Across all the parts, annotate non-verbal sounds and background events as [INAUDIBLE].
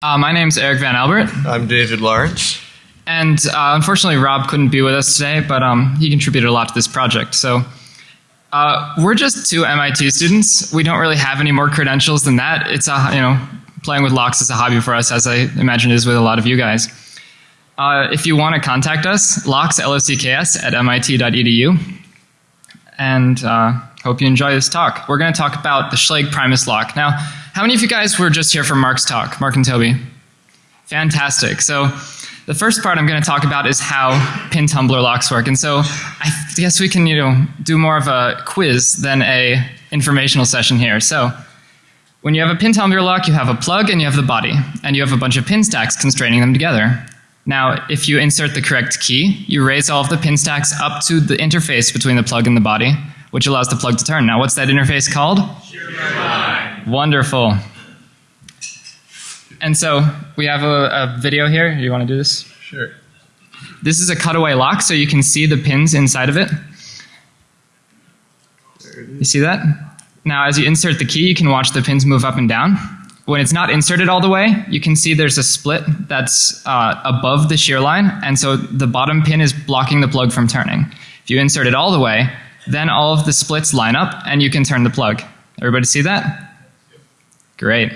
Uh, my name's Eric Van Albert, I'm David Lawrence. and uh, unfortunately, Rob couldn't be with us today, but um, he contributed a lot to this project. So, uh, we're just two MIT students. We don't really have any more credentials than that. It's a you know, playing with locks is a hobby for us, as I imagine it is with a lot of you guys. Uh, if you want to contact us, locks L O C K S at mit.edu, and uh, hope you enjoy this talk. We're going to talk about the Schlage Primus lock. Now, how many of you guys were just here for Mark's talk, Mark and Toby? Fantastic. So, the first part I'm going to talk about is how pin tumbler locks work. And so, I guess we can, you know, do more of a quiz than a informational session here. So, when you have a pin tumbler lock, you have a plug and you have the body, and you have a bunch of pin stacks constraining them together. Now, if you insert the correct key, you raise all of the pin stacks up to the interface between the plug and the body, which allows the plug to turn. Now, what's that interface called? Wonderful. And so we have a, a video here. You want to do this? Sure. This is a cutaway lock, so you can see the pins inside of it. You see that? Now, as you insert the key, you can watch the pins move up and down. When it's not inserted all the way, you can see there's a split that's uh, above the shear line, and so the bottom pin is blocking the plug from turning. If you insert it all the way, then all of the splits line up, and you can turn the plug. Everybody see that? Great.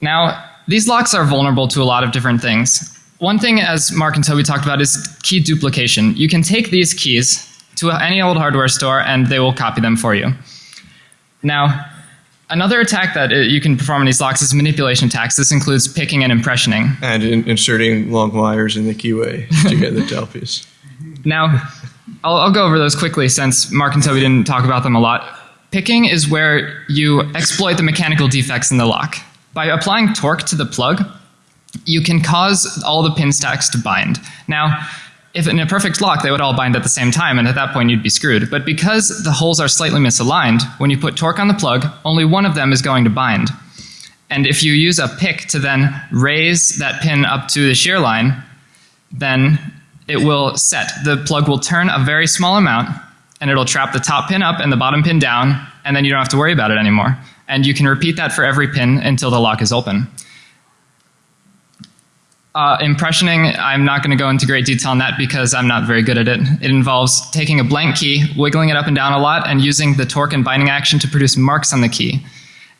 Now, these locks are vulnerable to a lot of different things. One thing, as Mark and Toby talked about, is key duplication. You can take these keys to any old hardware store and they will copy them for you. Now, another attack that uh, you can perform on these locks is manipulation attacks. This includes picking and impressioning. And in, inserting long wires in the keyway to get the tailpiece. [LAUGHS] Now, I'll, I'll go over those quickly since Mark and Toby didn't talk about them a lot. Picking is where you exploit the mechanical defects in the lock. By applying torque to the plug, you can cause all the pin stacks to bind. Now, if in a perfect lock they would all bind at the same time and at that point you'd be screwed. But because the holes are slightly misaligned, when you put torque on the plug, only one of them is going to bind. And if you use a pick to then raise that pin up to the shear line, then it will set. The plug will turn a very small amount and it'll trap the top pin up and the bottom pin down and then you don't have to worry about it anymore. And you can repeat that for every pin until the lock is open. Uh, impressioning, I'm not going to go into great detail on that because I'm not very good at it. It involves taking a blank key, wiggling it up and down a lot, and using the torque and binding action to produce marks on the key.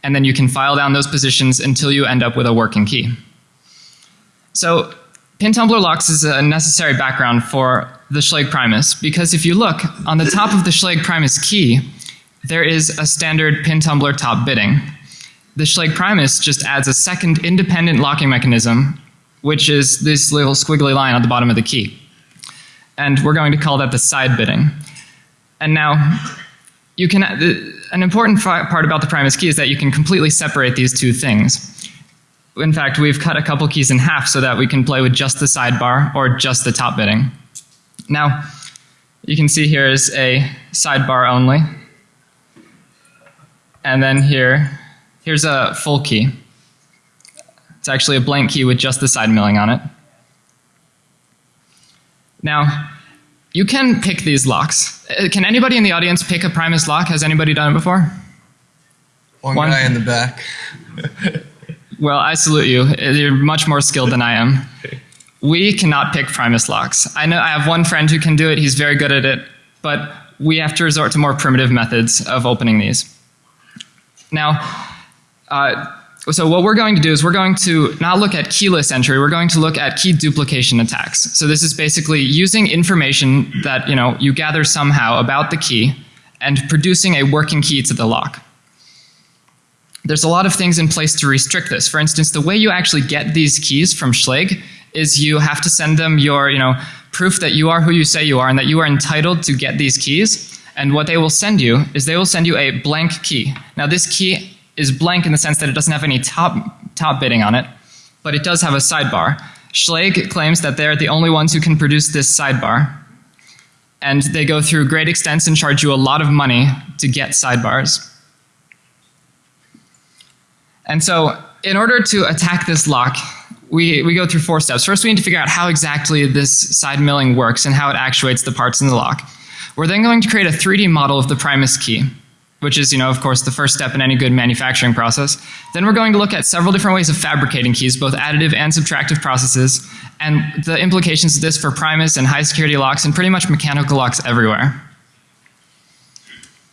And then you can file down those positions until you end up with a working key. So, pin tumbler locks is a necessary background for the Schlage Primus because if you look on the top of the Schlage Primus key, there is a standard pin tumbler top bitting. The Schlage Primus just adds a second independent locking mechanism which is this little squiggly line at the bottom of the key. And we're going to call that the side bitting. And now, you can, an important part about the Primus key is that you can completely separate these two things. In fact, we've cut a couple keys in half so that we can play with just the sidebar or just the top bitting. Now, you can see here is a sidebar only. And then here, here's a full key. It's actually a blank key with just the side milling on it. Now, you can pick these locks. Uh, Can anybody in the audience pick a Primus lock? Has anybody done it before? One, One- guy in the back. Well, I salute you. You're much more skilled than I am. [LAUGHS] We cannot pick Primus locks. I know I have one friend who can do it. He's very good at it, but we have to resort to more primitive methods of opening these. Now, uh, so what we're going to do is we're going to not look at keyless entry, we're going to look at key duplication attacks. So this is basically using information that, you know, you gather somehow about the key and producing a working key to the lock. There's a lot of things in place to restrict this. For instance, the way you actually get these keys from Schlage is you have to send them your, you know, proof that you are who you say you are and that you are entitled to get these keys. And what they will send you is they will send you a blank key. Now this key is blank in the sense that it doesn't have any top, top bitting on it, but it does have a sidebar. Schlage claims that they're the only ones who can produce this sidebar. And they go through great extents and charge you a lot of money to get sidebars. And so, in order to attack this lock, we, we go through four steps. First, we need to figure out how exactly this side milling works and how it actuates the parts in the lock. We're then going to create a 3D model of the Primus key. which is, you know, of course, the first step in any good manufacturing process. Then we're going to look at several different ways of fabricating keys, both additive and subtractive processes, and the implications of this for Primus and high security locks and pretty much mechanical locks everywhere.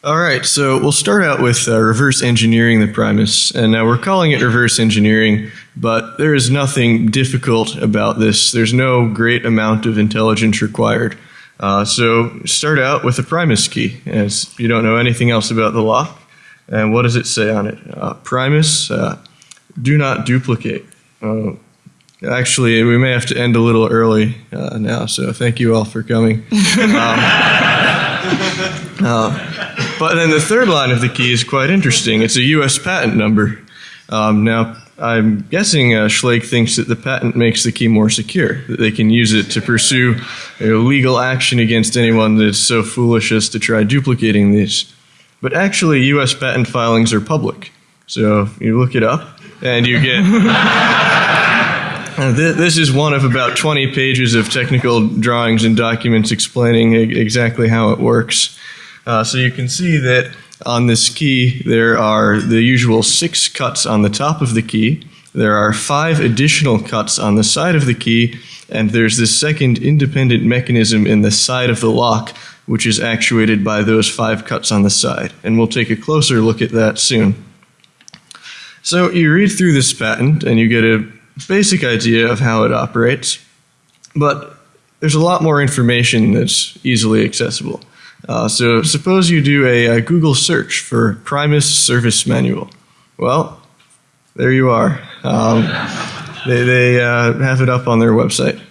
All right, so we'll start out with uh, reverse engineering the Primus. And now we're calling it reverse engineering, but there is nothing difficult about this. There's no great amount of intelligence required. Uh, so start out with the Primus key, as you don't know anything else about the lock. And what does it say on it? Uh, Primus, uh, do not duplicate. Uh, actually, we may have to end a little early uh, now, so thank you all for coming. [LAUGHS] Um, but then the third line of the key is quite interesting. It's a U.S. patent number. Um, now, I'm guessing uh, Schlage thinks that the patent makes the key more secure, that they can use it to pursue you know, legal action against anyone that's so foolish as to try duplicating these. But actually, U.S. patent filings are public. So you look it up and you get. [LAUGHS] This is one of about 20 pages of technical drawings and documents explaining exactly how it works. Uh, so you can see that on this key there are the usual six cuts on the top of the key. There are five additional cuts on the side of the key, and there's this second independent mechanism in the side of the lock, which is actuated by those five cuts on the side. And we'll take a closer look at that soon. So you read through this patent and you get a basic idea of how it operates, but there's a lot more information that's easily accessible. Uh, so suppose you do a, a, Google search for Primus Service Manual. Well, there you are. Um, they they uh, have it up on their website.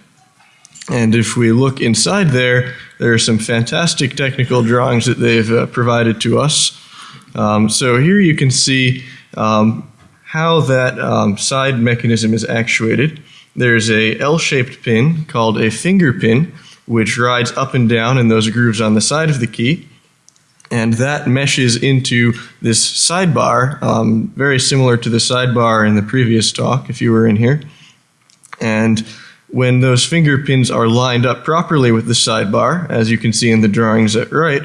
And if we look inside there, there are some fantastic technical drawings that they've uh, provided to us. Um, so here you can see um, how that um, side mechanism is actuated. There's a L-shaped pin called a finger pin, which rides up and down in those grooves on the side of the key. And that meshes into this sidebar, um, very similar to the sidebar in the previous talk, if you were in here. And when those finger pins are lined up properly with the sidebar, as you can see in the drawings at right,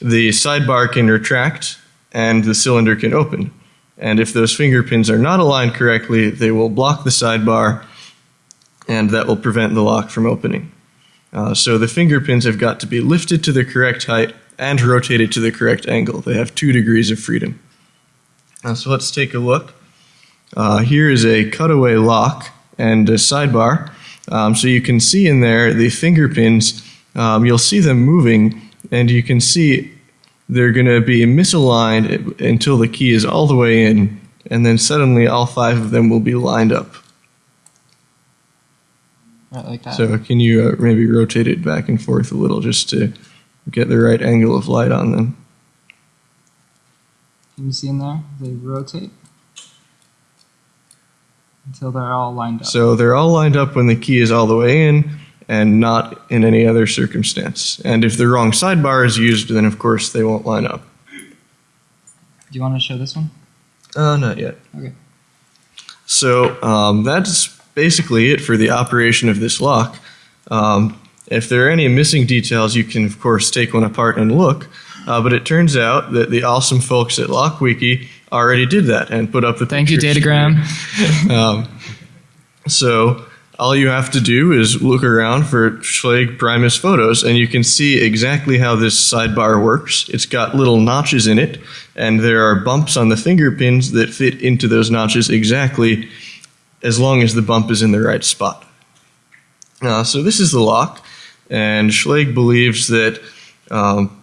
the sidebar can retract and the cylinder can open. And if those finger pins are not aligned correctly, they will block the sidebar and that will prevent the lock from opening. Uh, so the finger pins have got to be lifted to the correct height and rotated to the correct angle. They have two degrees of freedom. Uh, so let's take a look. Uh, here is a cutaway lock and a sidebar. Um, so you can see in there the finger pins. Um, you'll see them moving, and you can see they're going to be misaligned until the key is all the way in, and then suddenly all five of them will be lined up. Right, like that. So can you uh, maybe rotate it back and forth a little just to get the right angle of light on them? Can you see in there? They rotate until they're all lined up. So they're all lined up when the key is all the way in, and not in any other circumstance. And if the wrong sidebar is used, then of course they won't line up. Do you want to show this one? Uh, not yet. Okay. So um, that's basically it for the operation of this lock. Um, if there are any missing details, you can of course take one apart and look. Uh, but it turns out that the awesome folks at LockWiki already did that and put up the. Thank you, Datagram. [LAUGHS] um, so all you have to do is look around for Schlage Primus photos and you can see exactly how this sidebar works. It's got little notches in it and there are bumps on the finger pins that fit into those notches exactly as long as the bump is in the right spot. Uh, so this is the lock and Schlage believes that um,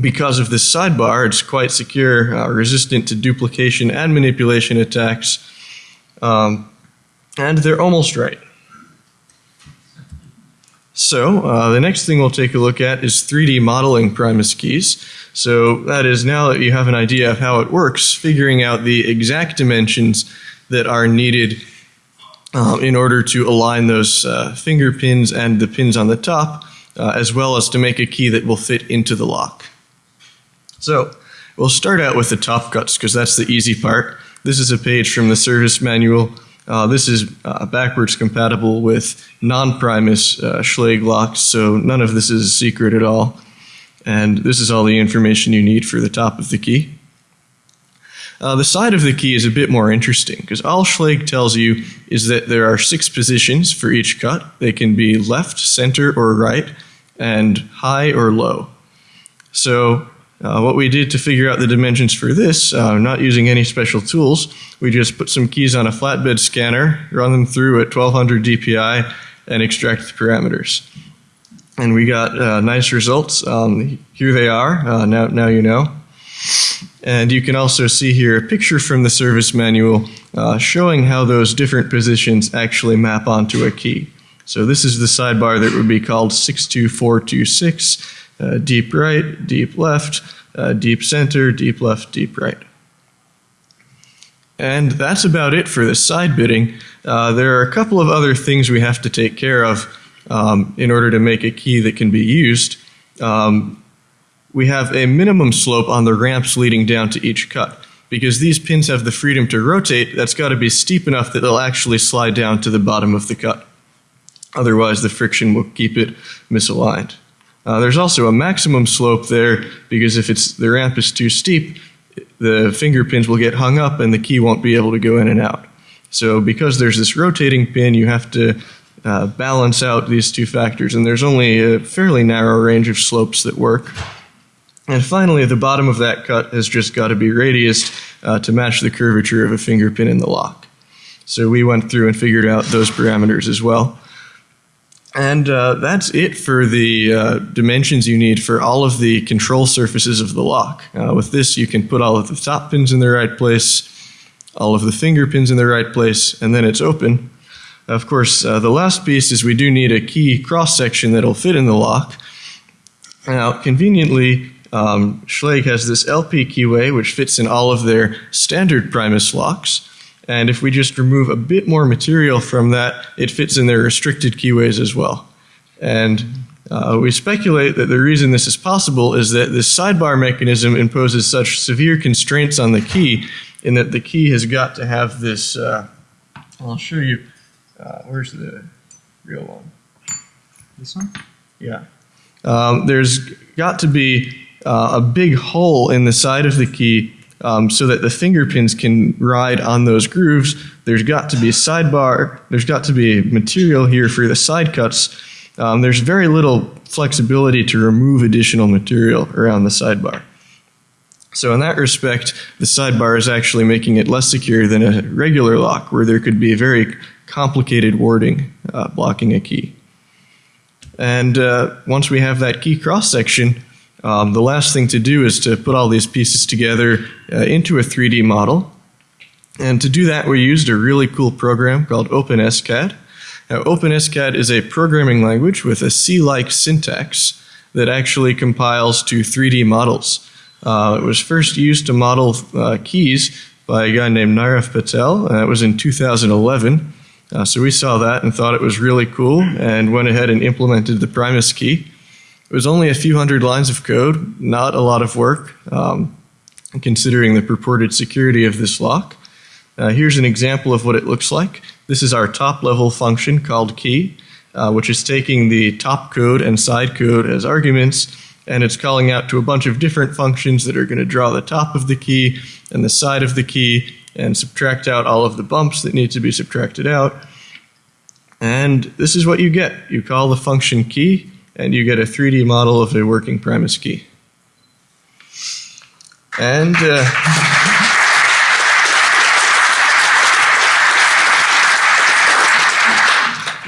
because of this sidebar, it's quite secure, uh, resistant to duplication and manipulation attacks. Um, and they're almost right. So uh, the next thing we'll take a look at is 3D modeling Primus keys. So that is now that you have an idea of how it works, figuring out the exact dimensions that are needed um, in order to align those uh, finger pins and the pins on the top, uh, as well as to make a key that will fit into the lock. So we'll start out with the top cuts because that's the easy part. This is a page from the service manual uh, this is uh, backwards compatible with non-Primus uh, Schlage locks, so none of this is secret at all. And this is all the information you need for the top of the key. Uh, the side of the key is a bit more interesting because all tells you is that there are six positions for each cut. They can be left, center, or right, and high or low. So uh, what we did to figure out the dimensions for this, uh, not using any special tools, we just put some keys on a flatbed scanner, run them through at 1200 dpi, and extract the parameters. And we got uh, nice results. Um, here they are. Uh, now, now you know. And you can also see here a picture from the service manual uh, showing how those different positions actually map onto a key. So this is the sidebar that would be called 62426, uh, deep right, deep left, uh, deep center, deep left, deep right. And that's about it for the side bitting. Uh, there are a couple of other things we have to take care of um, in order to make a key that can be used. Um, we have a minimum slope on the ramps leading down to each cut. Because these pins have the freedom to rotate, that's got to be steep enough that they'll actually slide down to the bottom of the cut. Otherwise, the friction will keep it misaligned. Uh, there's also a maximum slope there because if it's the ramp is too steep, the finger pins will get hung up and the key won't be able to go in and out. So because there's this rotating pin, you have to uh, balance out these two factors, and there's only a fairly narrow range of slopes that work. And finally, the bottom of that cut has just got to be radiused uh, to match the curvature of a finger pin in the lock. So we went through and figured out those parameters as well. And uh, that's it for the uh, dimensions you need for all of the control surfaces of the lock. Uh, with this, you can put all of the top pins in the right place, all of the finger pins in the right place, and then it's open. Of course, uh, the last piece is we do need a key cross section that'll fit in the lock. Now, conveniently, um, Schlage has this LP keyway which fits in all of their standard Primus locks. And if we just remove a bit more material from that, it fits in their restricted keyways as well. And uh, we speculate that the reason this is possible is that this sidebar mechanism imposes such severe constraints on the key in that the key has got to have this, uh, I'll show you, uh, where's the real one? This one? Yeah. Um, there's got to be uh, a big hole in the side of the key um, so that the finger pins can ride on those grooves. There's got to be a sidebar. There's got to be material here for the side cuts. Um, there's very little flexibility to remove additional material around the sidebar. So in that respect, the sidebar is actually making it less secure than a regular lock where there could be a very complicated warding uh, blocking a key. And uh, once we have that key cross section, um, the last thing to do is to put all these pieces together uh, into a 3D model. And to do that, we used a really cool program called OpenSCAD. Now, OpenSCAD is a programming language with a C-like syntax that actually compiles to 3D models. Uh, it was first used to model uh, keys by a guy named Nirav Patel, and that was in 2011. Uh, so we saw that and thought it was really cool and went ahead and implemented the Primus key. It was only a few hundred lines of code, not a lot of work, um, considering the purported security of this lock. Uh, here's an example of what it looks like. This is our top level function called key, uh, which is taking the top code and side code as arguments, and it's calling out to a bunch of different functions that are going to draw the top of the key and the side of the key and subtract out all of the bumps that need to be subtracted out. And this is what you get. You call the function key, and you get a 3D model of a working Primus key. And uh,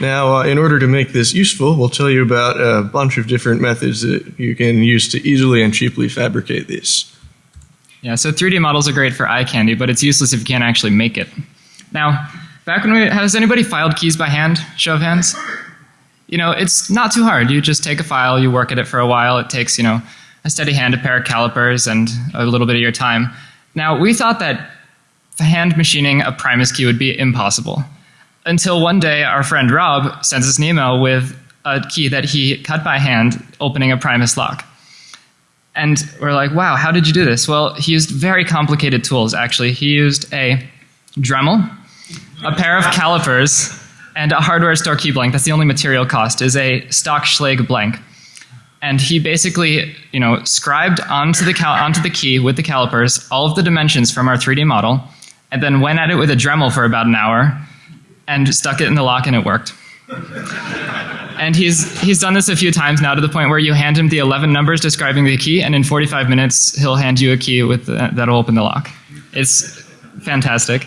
now, uh, in order to make this useful, we'll tell you about a bunch of different methods that you can use to easily and cheaply fabricate these. Yeah, so 3D models are great for eye candy, but it's useless if you can't actually make it. Now, back when we, has anybody filed keys by hand? Show of hands you know, it's not too hard. You just take a file, you work at it for a while. It takes, you know, a steady hand, a pair of calipers, and a little bit of your time. Now, we thought that hand machining a Primus key would be impossible. Until one day, our friend Rob sends us an email with a key that he cut by hand, opening a Primus lock. And we're like, wow, how did you do this? Well, he used very complicated tools, actually. He used a Dremel, a pair of calipers, and a hardware store key blank, that's the only material cost, is a stock Schlage blank. and he basically, you know, scribed onto the onto the key with the calipers all of the dimensions from our 3D model, and then went at it with a Dremel for about an hour, and stuck it in the lock, and it worked. [LAUGHS] and he's he's done this a few times now to the point where you hand him the 11 numbers describing the key, and in 45 minutes he'll hand you a key with the, that'll open the lock. It's fantastic.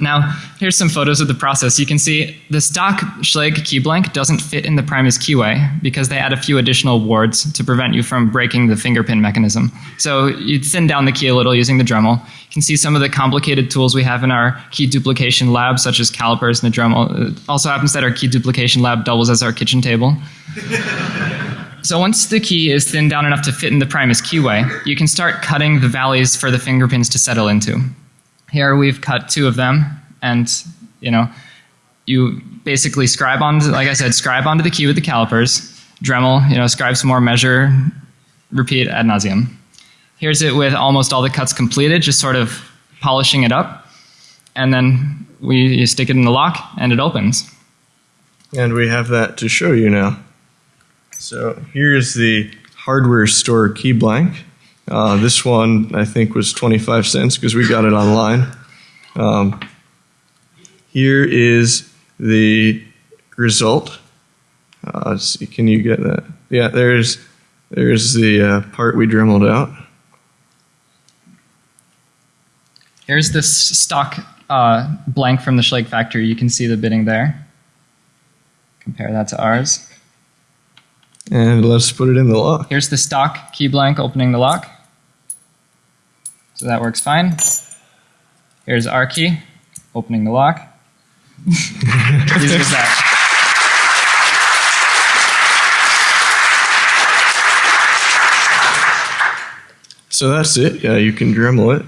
Now, here's some photos of the process. You can see the stock Schlage key blank doesn't fit in the Primus keyway because they add a few additional wards to prevent you from breaking the finger pin mechanism. So you thin down the key a little using the Dremel. You can see some of the complicated tools we have in our key duplication lab, such as calipers and the Dremel. It also happens that our key duplication lab doubles as our kitchen table. [LAUGHS] So once the key is thinned down enough to fit in the Primus keyway, you can start cutting the valleys for the finger pins to settle into. Here we've cut two of them, and you know, you basically scribe on, like I said, scribe onto the key with the calipers, Dremel, you know, scribe some more, measure, repeat ad nauseum. Here's it with almost all the cuts completed, just sort of polishing it up, and then we you stick it in the lock, and it opens. And we have that to show you now. So here's the hardware store key blank. Uh, this one I think was 25 cents because we got it online. Um, here is the result. Uh, see, can you get that? Yeah, there's there's the uh, part we dremeled out. Here's this stock uh, blank from the Schlage factory. You can see the bitting there. Compare that to ours. And let's put it in the lock. Here's the stock key blank opening the lock. So that works fine. Here's our key, opening the lock. Easy as that. So that's it. Yeah, you can Dremel it.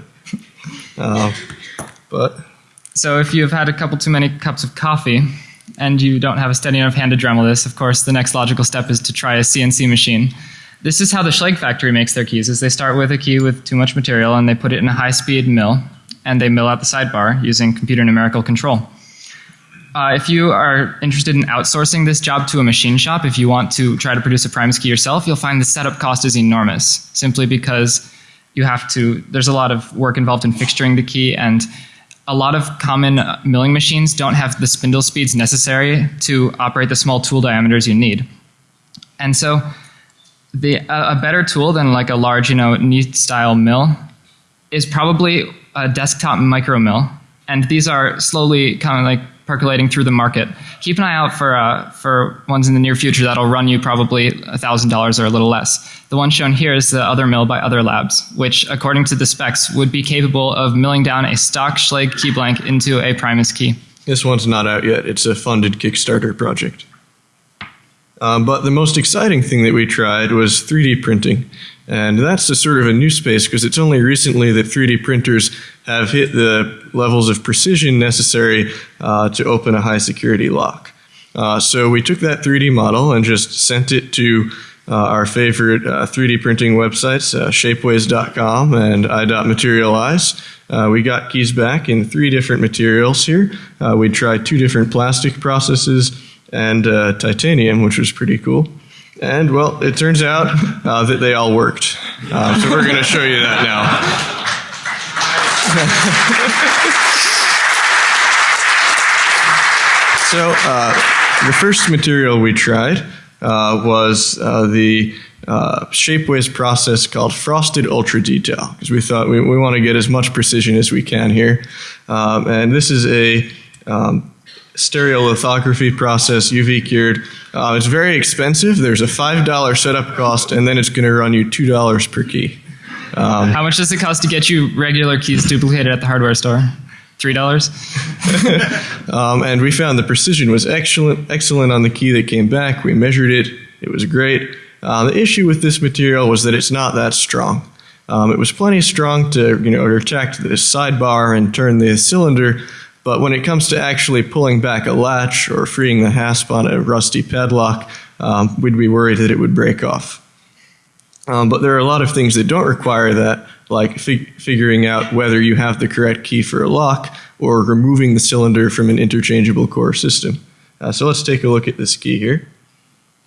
Uh, but So if you've had a couple too many cups of coffee and you don't have a steady enough hand to Dremel this, of course, the next logical step is to try a CNC machine. This is how the Schlage factory makes their keys, is they start with a key with too much material and they put it in a high-speed mill and they mill out the sidebar using computer numerical control. Uh, if you are interested in outsourcing this job to a machine shop, if you want to try to produce a Primus key yourself, you'll find the setup cost is enormous, simply because you have to, there's a lot of work involved in fixturing the key, and a lot of common milling machines don't have the spindle speeds necessary to operate the small tool diameters you need. And so, the, a, a better tool than like a large, you know, knee style mill is probably a desktop micro mill, and these are slowly kind of like percolating through the market. Keep an eye out for uh, for ones in the near future that'll run you probably thousand dollars or a little less. The one shown here is the other mill by Other Labs, which, according to the specs, would be capable of milling down a stock Schlage key blank into a Primus key. this one's not out yet. It's a funded Kickstarter project. Um, but the most exciting thing that we tried was 3D printing. And that's a sort of a new space because it's only recently that 3D printers have hit the levels of precision necessary uh, to open a high security lock. Uh, so we took that 3D model and just sent it to uh, our favorite uh, 3D printing websites, uh, shapeways.com and i.materialise. Uh, we got keys back in three different materials here. Uh, we tried two different plastic processes and uh, titanium, which was pretty cool. And well, it turns out uh, that they all worked. Uh, so we're going to show you that now. [LAUGHS] so uh, the first material we tried uh, was uh, the Shapeways process called Frosted Ultra Detail because we thought we, we want to get as much precision as we can here. Um, and this is a um, stereolithography process, UV cured. Uh, it's very expensive. There's a $5 setup cost, and then it's going to run you $2 per key. Um, How much does it cost to get you regular keys duplicated at the hardware store? Three dollars. [LAUGHS] um, and we found the precision was excellent, excellent on the key that came back. We measured it; it was great. Uh, the issue with this material was that it's not that strong. Um, it was plenty strong to you know retract the sidebar and turn the cylinder, but when it comes to actually pulling back a latch or freeing the hasp on a rusty padlock, um, we'd be worried that it would break off. Um, but there are a lot of things that don't require that, like fig- figuring out whether you have the correct key for a lock or removing the cylinder from an interchangeable core system. Uh, so let's take a look at this key here.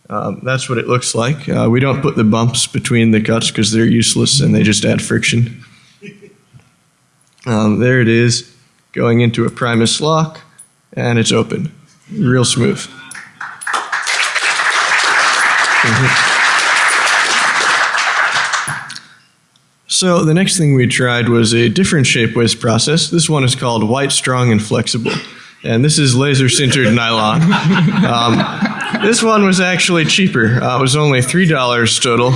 Um, that's what it looks like. Uh, we don't put the bumps between the cuts because they're useless and they just add friction. Um, there it is, going into a Primus lock, and it's open. Real smooth. So the next thing we tried was a different shapeways process. This one is called white, strong, and flexible. And this is laser sintered nylon. [LAUGHS] Um, this one was actually cheaper. Uh, it was only $3 total.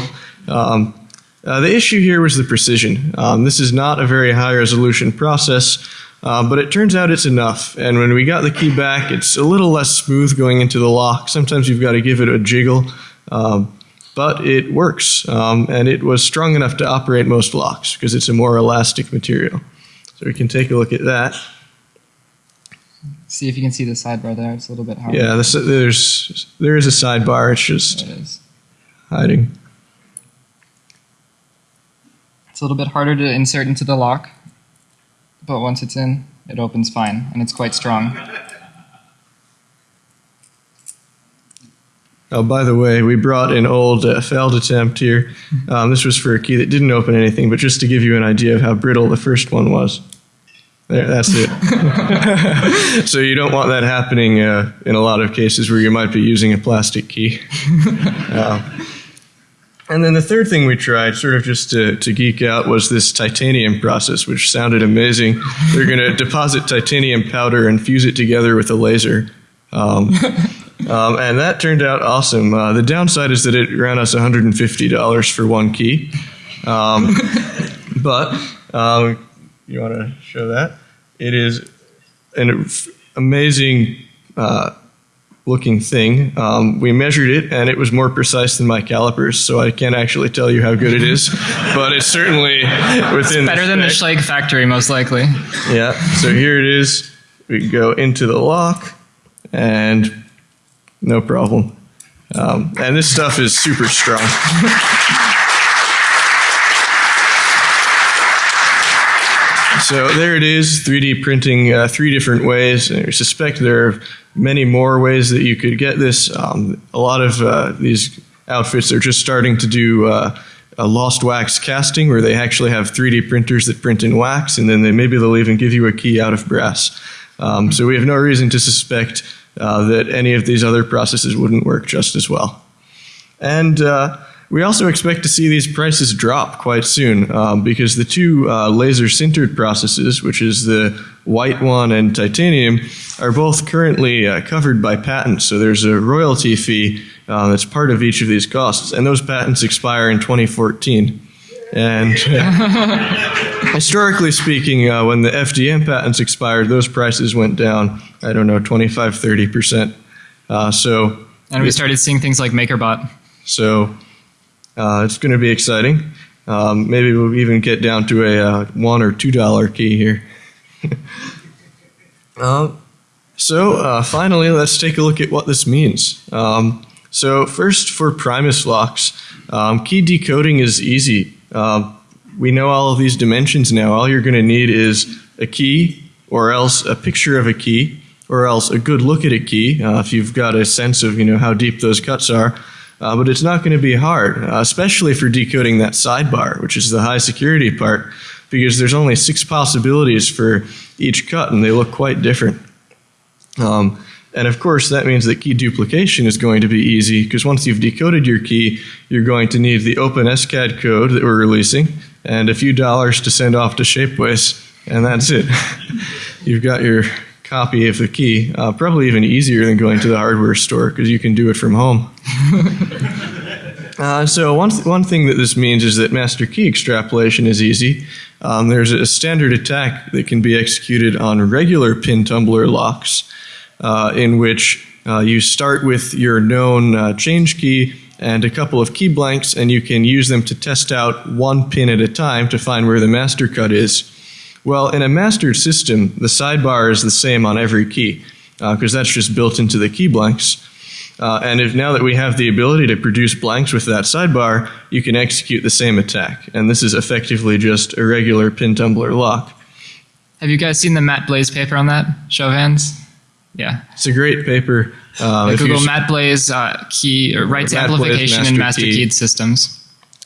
Um, uh, the issue here was the precision. Um, this is not a very high resolution process, uh, but it turns out it's enough. And when we got the key back, it's a little less smooth going into the lock. Sometimes you've got to give it a jiggle. Um, but it works, um, and it was strong enough to operate most locks because it's a more elastic material. So we can take a look at that. See if you can see the sidebar there. It's a little bit hard. Yeah, this, there's there is a sidebar. It's just It hiding. It's a little bit harder to insert into the lock, but once it's in, it opens fine, and it's quite strong. Oh, by the way, we brought an old uh, failed attempt here. Um, this was for a key that didn't open anything, but just to give you an idea of how brittle the first one was. There, that's it. [LAUGHS] so you don't want that happening uh, in a lot of cases where you might be using a plastic key. Uh, [LAUGHS] and then the third thing we tried, sort of just to, to geek out, was this titanium process, which sounded amazing. They're going [LAUGHS] to deposit titanium powder and fuse it together with a laser. Um, [LAUGHS] um, and that turned out awesome. Uh, the downside is that it ran us $150 for one key. Um, [LAUGHS] but um, you want to show that? It is an amazing uh, looking thing. Um, we measured it, and it was more precise than my calipers, so I can't actually tell you how good it is. [LAUGHS] but it's certainly within Better than the Schlage factory, most likely. yeah. So here it is. We go into the lock, and no problem. Um, and this stuff is super strong. [LAUGHS] so there it is, 3D printing uh, three different ways. And I suspect there are many more ways that you could get this. Um, a lot of uh, these outfits are just starting to do uh, a lost wax casting where they actually have 3D printers that print in wax, and then they, maybe they'll even give you a key out of brass. Um, so we have no reason to suspect uh, that any of these other processes wouldn't work just as well. And uh, we also expect to see these prices drop quite soon um, because the two uh, laser sintered processes, which is the white one and titanium, are both currently uh, covered by patents. So there's a royalty fee uh, that's part of each of these costs, and those patents expire in 2014. And [LAUGHS] historically speaking, uh, when the FDM patents expired, those prices went down, I don't know, 25, 30%. Uh, so, And we started seeing things like MakerBot. so uh, it's going to be exciting. Um, maybe we'll even get down to a uh, one or two dollar key here. [LAUGHS] um, so uh, finally, let's take a look at what this means. Um, so first, for Primus locks, um, key decoding is easy. Um, we know all of these dimensions now. All you're going to need is a key, or else a picture of a key, or else a good look at a key uh, if you've got a sense of you know how deep those cuts are. Uh, but it's not going to be hard, uh, especially for decoding that sidebar, which is the high security part, because there's only six possibilities for each cut, and they look quite different. Um, and of course, that means that key duplication is going to be easy, because once you've decoded your key, you're going to need the open OpenSCAD code that we're releasing, and a few dollars to send off to Shapeways, and that's it. [LAUGHS] you've got your copy of the key. Uh, probably even easier than going to the hardware store because you can do it from home. [LAUGHS] uh, so one th- one thing that this means is that master key extrapolation is easy. Um, there's a standard attack that can be executed on regular pin tumbler locks, uh, in which uh, you start with your known uh, change key and a couple of key blanks, and you can use them to test out one pin at a time to find where the master cut is. Well, in a mastered system, the sidebar is the same on every key because uh, that's just built into the key blanks. Uh, and if now that we have the ability to produce blanks with that sidebar, you can execute the same attack. And this is effectively just a regular pin tumbler lock. Have you guys seen the Matt Blaze paper on that? Show of hands. Yeah. It's a great paper. Uh, the Google Matt Blaze uh, key or rights Matt amplification Blaze, master master key. keyed systems.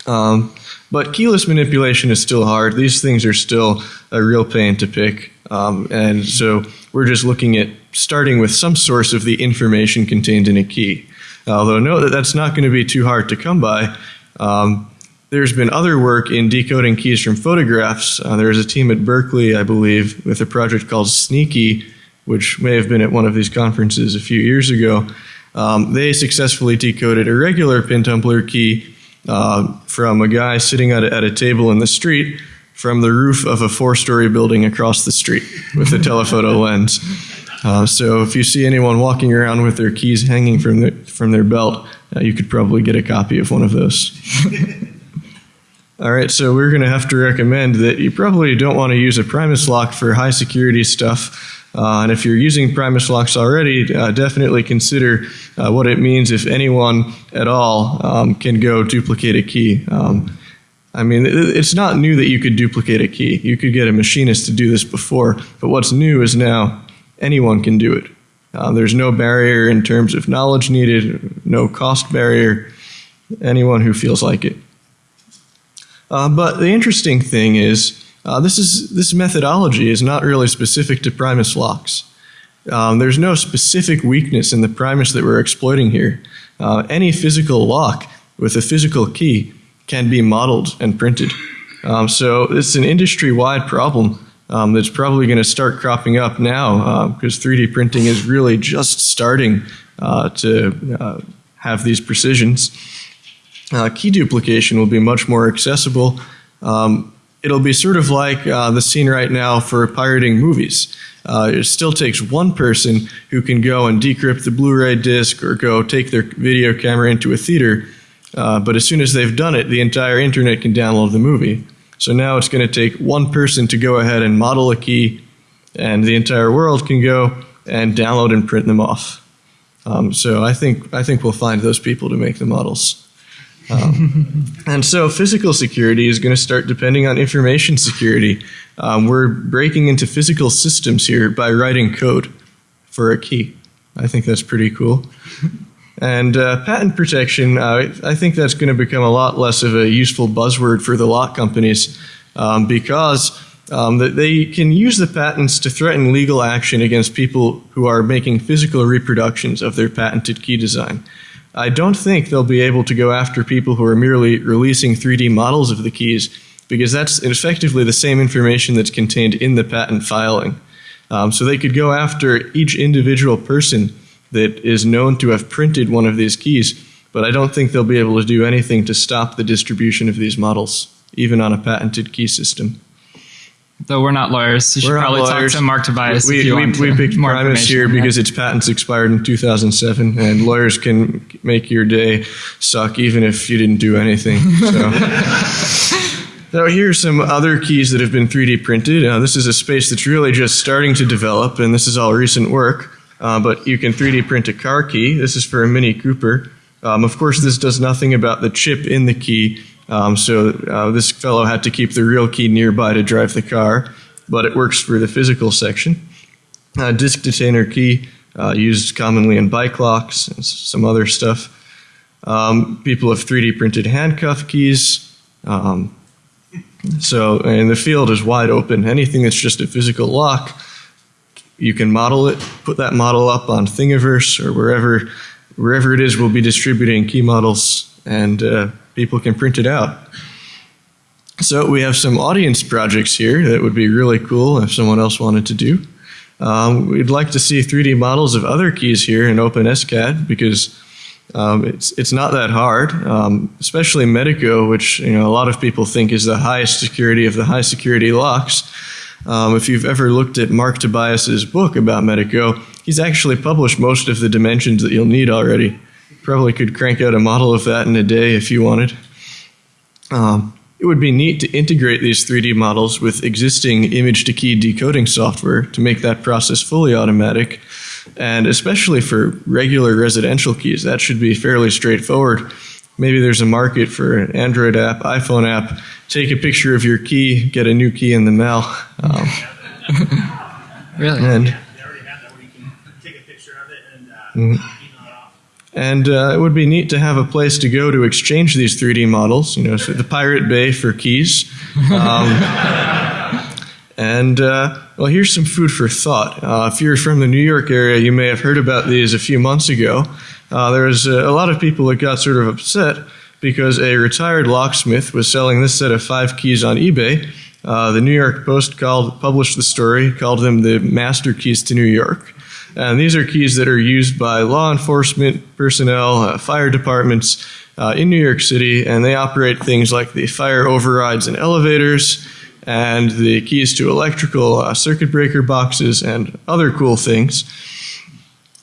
Um, but keyless manipulation is still hard. These things are still a real pain to pick. Um, and so we're just looking at starting with some source of the information contained in a key. Although note that that's not going to be too hard to come by. Um, there's been other work in decoding keys from photographs. Uh, there's a team at Berkeley, I believe, with a project called Sneakey, which may have been at one of these conferences a few years ago. Um, they successfully decoded a regular pin tumbler key uh, from a guy sitting at a, at a table in the street from the roof of a four story building across the street with a telephoto [LAUGHS] lens. Uh, so if you see anyone walking around with their keys hanging from, the, from their belt, uh, you could probably get a copy of one of those. [LAUGHS] All right, so we're going to have to recommend that you probably don't want to use a Primus lock for high security stuff. Uh, and if you're using Primus locks already, uh, definitely consider uh, what it means if anyone at all um, can go duplicate a key. Um, I mean, it's not new that you could duplicate a key. You could get a machinist to do this before, but what's new is now anyone can do it. Uh, there's no barrier in terms of knowledge needed, no cost barrier. Anyone who feels like it. Uh, but the interesting thing is, uh, this is this methodology is not really specific to Primus locks. Um, there's no specific weakness in the Primus that we're exploiting here. Uh, any physical lock with a physical key can be modeled and printed. Um, so it's an industry-wide problem um, that's probably going to start cropping up now because uh, 3D printing is really just starting uh, to uh, have these precisions. Uh, key duplication will be much more accessible. Um, it'll be sort of like uh, the scene right now for pirating movies. Uh, it still takes one person who can go and decrypt the Blu-ray disc or go take their video camera into a theater. Uh, but as soon as they've done it, the entire internet can download the movie. So now it's going to take one person to go ahead and model a key, and the entire world can go and download and print them off. Um, so I think I think we'll find those people to make the models. Um, and so physical security is going to start depending on information security. Um, we're breaking into physical systems here by writing code for a key. I think that's pretty cool. And uh, patent protection, uh, I think that's going to become a lot less of a useful buzzword for the lock companies um, because um, they can use the patents to threaten legal action against people who are making physical reproductions of their patented key design. I don't think they'll be able to go after people who are merely releasing 3D models of the keys because that's effectively the same information that's contained in the patent filing. Um, so they could go after each individual person that is known to have printed one of these keys, but I don't think they'll be able to do anything to stop the distribution of these models, even on a patented key system. Though we're not lawyers, you should we're probably talk to Mark Tobias we, if you we, want we, picked Primus here because its patents expired in 2007, and lawyers can make your day suck even if you didn't do anything. So. [LAUGHS] Now, here are some other keys that have been 3D printed. Uh, this is a space that's really just starting to develop, and this is all recent work. Uh, but you can 3D print a car key. This is for a Mini Cooper. Um, of course, this does nothing about the chip in the key, um, so uh, this fellow had to keep the real key nearby to drive the car, but it works for the physical section. Uh, disk detainer key uh, used commonly in bike locks and some other stuff. Um, people have 3D printed handcuff keys. Um, so, and the field is wide open. Anything that's just a physical lock, you can model it, put that model up on Thingiverse or wherever, wherever it is we'll be distributing key models, and uh, people can print it out. So we have some audience projects here that would be really cool if someone else wanted to do. Um, we'd like to see 3D models of other keys here in OpenSCAD because um, it's it's not that hard, um, especially Medeco, which you know a lot of people think is the highest security of the high security locks. Um, if you've ever looked at Mark Tobias's book about Medeco, he's actually published most of the dimensions that you'll need already. Probably could crank out a model of that in a day if you wanted. Um, it would be neat to integrate these 3D models with existing image to key decoding software to make that process fully automatic. And especially for regular residential keys, that should be fairly straightforward. Maybe there's a market for an Android app, iPhone app. Take a picture of your key, get a new key in the mail. Um, [LAUGHS] really? And they already have that where you can take a picture of it and uh, it off. And uh, it would be neat to have a place to go to exchange these 3D models. You know, so the Pirate Bay for keys. Um, [LAUGHS] and uh, well, here's some food for thought. Uh, if you're from the New York area, you may have heard about these a few months ago. Uh, there was a, a lot of people that got sort of upset because a retired locksmith was selling this set of five keys on eBay. Uh, the New York Post called, published the story, called them the master keys to New York. And these are keys that are used by law enforcement personnel, uh, fire departments uh, in New York City, and they operate things like the fire overrides in elevators and the keys to electrical uh, circuit breaker boxes and other cool things.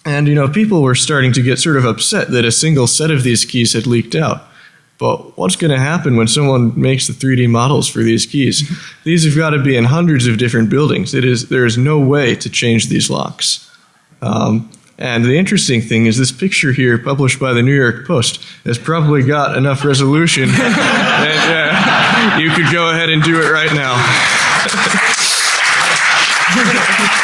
And, you know, people were starting to get sort of upset that a single set of these keys had leaked out. But what's going to happen when someone makes the 3D models for these keys? These have got to be in hundreds of different buildings. It is, there is no way to change these locks. Um, and the interesting thing is this picture here, published by the New York Post, has probably got enough resolution [LAUGHS] that uh, you could go ahead and do it right now. [LAUGHS]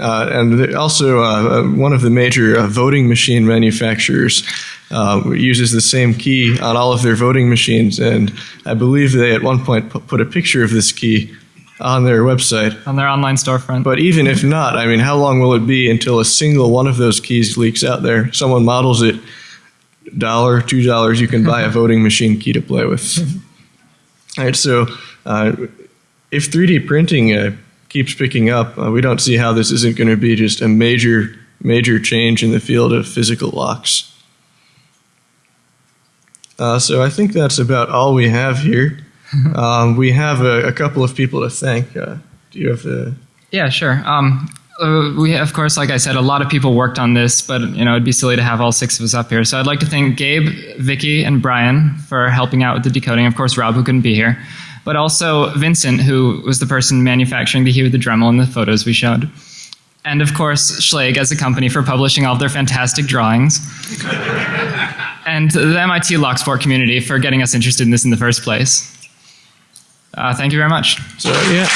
Uh, and also, uh, one of the major uh, voting machine manufacturers uh, uses the same key on all of their voting machines. And I believe they at one point put a picture of this key on their website. on their online storefront. But even if not, I mean, how long will it be until a single one of those keys leaks out there? Someone models it, dollar, two dollars, you can buy a [LAUGHS] voting machine key to play with. [LAUGHS] All right, so uh, if 3D printing uh, keeps picking up, uh, we don't see how this isn't going to be just a major, major change in the field of physical locks. Uh, so I think that's about all we have here. [LAUGHS] Um, we have a, a couple of people to thank. Uh, do you have the? Yeah, sure. Um, uh, we, of course, like I said, a lot of people worked on this, but you know, it'd be silly to have all six of us up here. So I'd like to thank Gabe, Vicky, and Brian for helping out with the decoding. Of course, Rob, who couldn't be here, but also Vincent, who was the person manufacturing the Hue with the Dremel in the photos we showed. And of course, Schlage as a company for publishing all of their fantastic drawings. [LAUGHS] and the MIT Locksport community for getting us interested in this in the first place. Uh, thank you very much. So yeah.